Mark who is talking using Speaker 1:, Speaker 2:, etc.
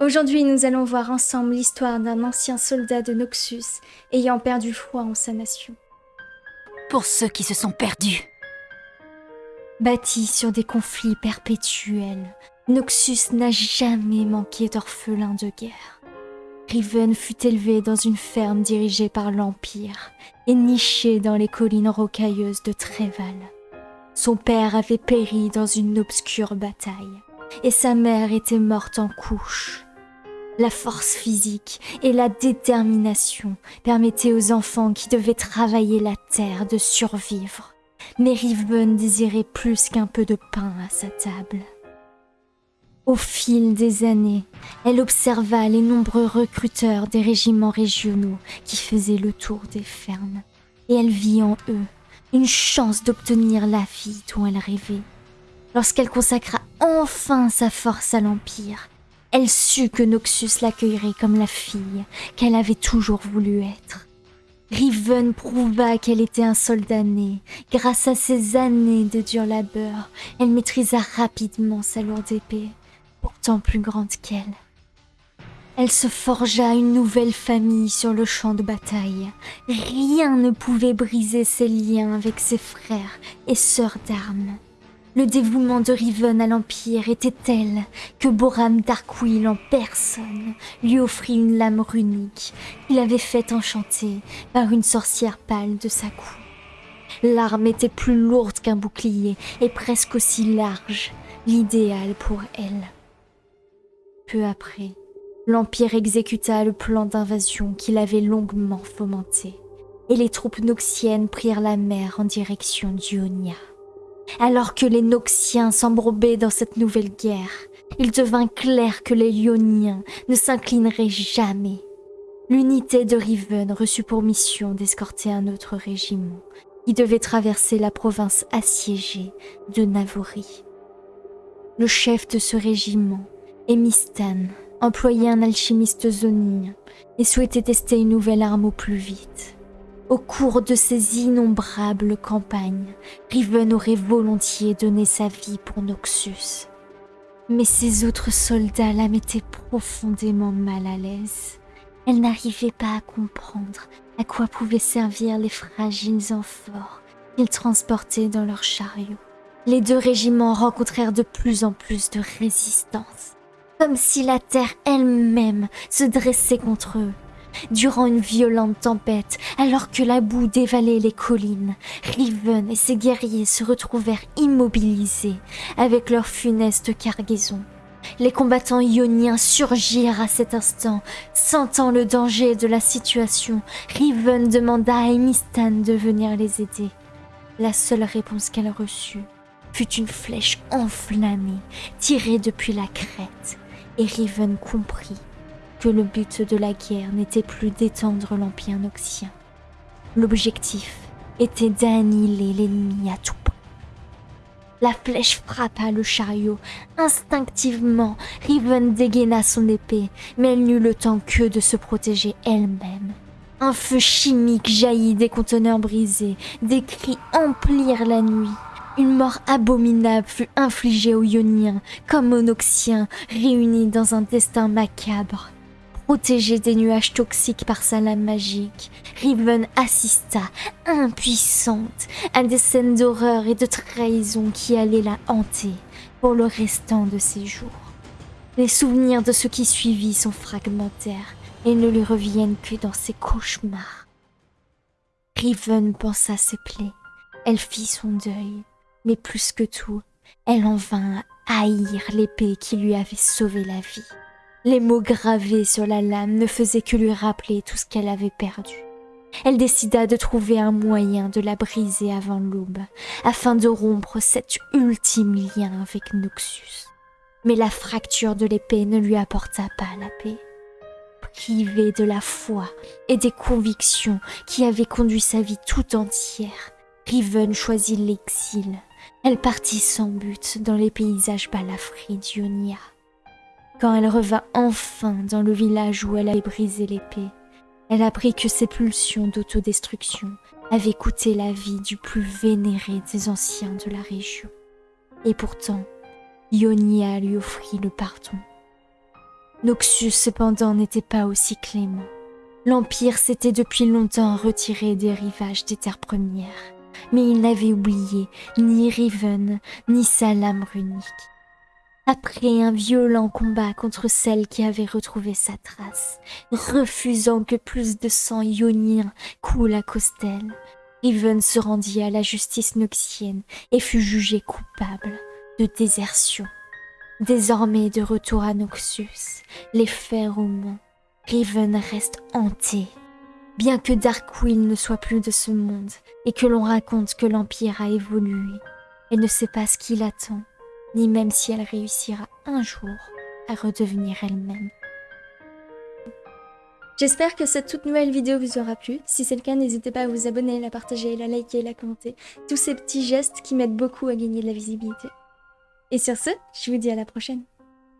Speaker 1: Aujourd'hui, nous allons voir ensemble l'histoire d'un ancien soldat de Noxus ayant perdu foi en sa nation.
Speaker 2: Pour ceux qui se sont perdus.
Speaker 1: Bâti sur des conflits perpétuels, Noxus n'a jamais manqué d'orphelins de guerre. Riven fut élevé dans une ferme dirigée par l'Empire et niché dans les collines rocailleuses de Tréval. Son père avait péri dans une obscure bataille et sa mère était morte en couche. La force physique et la détermination permettaient aux enfants qui devaient travailler la terre de survivre. Mais Riven désirait plus qu'un peu de pain à sa table. Au fil des années, elle observa les nombreux recruteurs des régiments régionaux qui faisaient le tour des fermes, et elle vit en eux une chance d'obtenir la vie dont elle rêvait. Lorsqu'elle consacra enfin sa force à l'Empire, elle sut que Noxus l'accueillerait comme la fille qu'elle avait toujours voulu être. Riven prouva qu'elle était un soldat né. Grâce à ses années de dur labeur, elle maîtrisa rapidement sa lourde épée, pourtant plus grande qu'elle. Elle se forgea une nouvelle famille sur le champ de bataille. Rien ne pouvait briser ses liens avec ses frères et sœurs d'armes. Le dévouement de Riven à l'Empire était tel que Boram Darkwill en personne lui offrit une lame runique qu'il avait fait enchanter par une sorcière pâle de sa cou. L'arme était plus lourde qu'un bouclier et presque aussi large, l'idéal pour elle. Peu après, l'Empire exécuta le plan d'invasion qu'il avait longuement fomenté, et les troupes noxiennes prirent la mer en direction d'Ionia. Alors que les Noxiens s'embrobaient dans cette nouvelle guerre, il devint clair que les Ioniens ne s'inclineraient jamais. L'unité de Riven reçut pour mission d'escorter un autre régiment qui devait traverser la province assiégée de Navori. Le chef de ce régiment, Emistan, employait un alchimiste zonien et souhaitait tester une nouvelle arme au plus vite. Au cours de ces innombrables campagnes, Riven aurait volontiers donné sa vie pour Noxus. Mais ses autres soldats la mettaient profondément mal à l'aise. Elle n'arrivait pas à comprendre à quoi pouvaient servir les fragiles amphores qu'ils transportaient dans leurs chariots. Les deux régiments rencontrèrent de plus en plus de résistance, comme si la terre elle-même se dressait contre eux. Durant une violente tempête, alors que la boue dévalait les collines, Riven et ses guerriers se retrouvèrent immobilisés avec leur funeste cargaison. Les combattants ioniens surgirent à cet instant. Sentant le danger de la situation, Riven demanda à Emistan de venir les aider. La seule réponse qu'elle reçut fut une flèche enflammée tirée depuis la crête, et Riven comprit que le but de la guerre n'était plus d'étendre l'Empire noxien. L'objectif était d'annihiler l'ennemi à tout point. La flèche frappa le chariot. Instinctivement, Riven dégaina son épée, mais elle n'eut le temps que de se protéger elle-même. Un feu chimique jaillit des conteneurs brisés, des cris emplirent la nuit. Une mort abominable fut infligée aux Ioniens comme aux Noxiens, réunis dans un destin macabre. Protégée des nuages toxiques par sa lame magique, Riven assista, impuissante, à des scènes d'horreur et de trahison qui allaient la hanter pour le restant de ses jours. Les souvenirs de ce qui suivit sont fragmentaires et ne lui reviennent que dans ses cauchemars. Riven pensa ses plaies, elle fit son deuil, mais plus que tout, elle en vint à haïr l'épée qui lui avait sauvé la vie. Les mots gravés sur la lame ne faisaient que lui rappeler tout ce qu'elle avait perdu. Elle décida de trouver un moyen de la briser avant l'aube, afin de rompre cet ultime lien avec Noxus. Mais la fracture de l'épée ne lui apporta pas la paix. Privée de la foi et des convictions qui avaient conduit sa vie tout entière, Riven choisit l'exil. Elle partit sans but dans les paysages balafrés d'Ionia. Quand elle revint enfin dans le village où elle avait brisé l'épée, elle apprit que ses pulsions d'autodestruction avaient coûté la vie du plus vénéré des anciens de la région. Et pourtant, Ionia lui offrit le pardon. Noxus cependant n'était pas aussi clément. L'Empire s'était depuis longtemps retiré des rivages des terres premières, mais il n'avait oublié ni Riven, ni sa lame runique. Après un violent combat contre celle qui avait retrouvé sa trace, refusant que plus de sang ionien coule à cause d'elle, Riven se rendit à la justice noxienne et fut jugé coupable de désertion. Désormais de retour à Noxus, les fers au mont, Riven reste hanté. Bien que Darkwill ne soit plus de ce monde et que l'on raconte que l'Empire a évolué, elle ne sait pas ce qui l'attend, ni même si elle réussira un jour à redevenir elle-même.
Speaker 3: J'espère que cette toute nouvelle vidéo vous aura plu. Si c'est le cas, n'hésitez pas à vous abonner, la partager, la liker, la commenter. Tous ces petits gestes qui m'aident beaucoup à gagner de la visibilité. Et sur ce, je vous dis à la prochaine.